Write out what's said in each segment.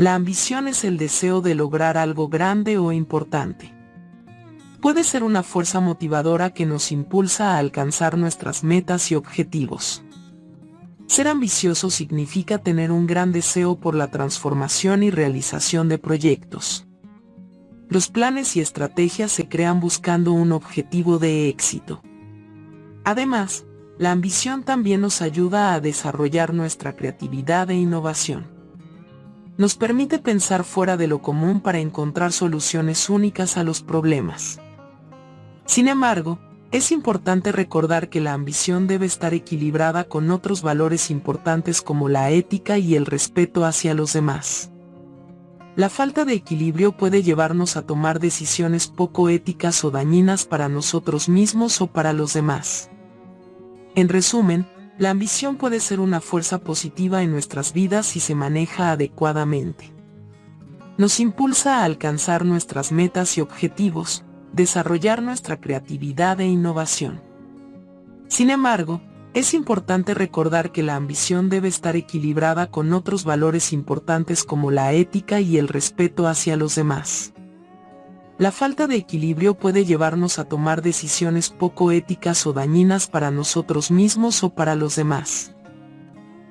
La ambición es el deseo de lograr algo grande o importante. Puede ser una fuerza motivadora que nos impulsa a alcanzar nuestras metas y objetivos. Ser ambicioso significa tener un gran deseo por la transformación y realización de proyectos. Los planes y estrategias se crean buscando un objetivo de éxito. Además, la ambición también nos ayuda a desarrollar nuestra creatividad e innovación. Nos permite pensar fuera de lo común para encontrar soluciones únicas a los problemas. Sin embargo, es importante recordar que la ambición debe estar equilibrada con otros valores importantes como la ética y el respeto hacia los demás. La falta de equilibrio puede llevarnos a tomar decisiones poco éticas o dañinas para nosotros mismos o para los demás. En resumen, la ambición puede ser una fuerza positiva en nuestras vidas si se maneja adecuadamente. Nos impulsa a alcanzar nuestras metas y objetivos, desarrollar nuestra creatividad e innovación. Sin embargo, es importante recordar que la ambición debe estar equilibrada con otros valores importantes como la ética y el respeto hacia los demás. La falta de equilibrio puede llevarnos a tomar decisiones poco éticas o dañinas para nosotros mismos o para los demás.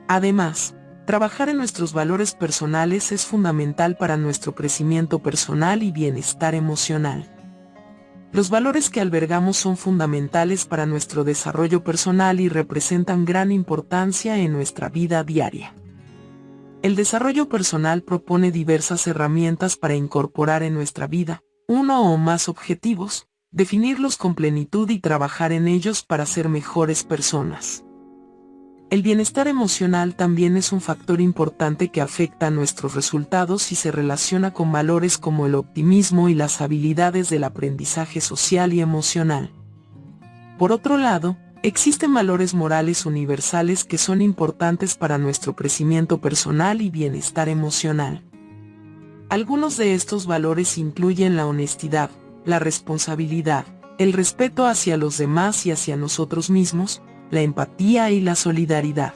Además, trabajar en nuestros valores personales es fundamental para nuestro crecimiento personal y bienestar emocional. Los valores que albergamos son fundamentales para nuestro desarrollo personal y representan gran importancia en nuestra vida diaria. El desarrollo personal propone diversas herramientas para incorporar en nuestra vida, uno o más objetivos, definirlos con plenitud y trabajar en ellos para ser mejores personas. El bienestar emocional también es un factor importante que afecta a nuestros resultados y se relaciona con valores como el optimismo y las habilidades del aprendizaje social y emocional. Por otro lado, existen valores morales universales que son importantes para nuestro crecimiento personal y bienestar emocional. Algunos de estos valores incluyen la honestidad, la responsabilidad, el respeto hacia los demás y hacia nosotros mismos, la empatía y la solidaridad.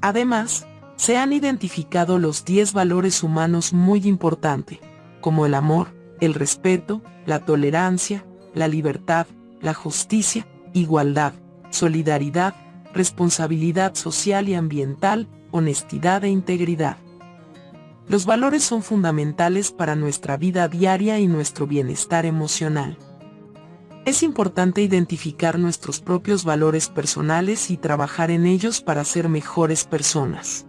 Además, se han identificado los 10 valores humanos muy importantes, como el amor, el respeto, la tolerancia, la libertad, la justicia, igualdad, solidaridad, responsabilidad social y ambiental, honestidad e integridad. Los valores son fundamentales para nuestra vida diaria y nuestro bienestar emocional. Es importante identificar nuestros propios valores personales y trabajar en ellos para ser mejores personas.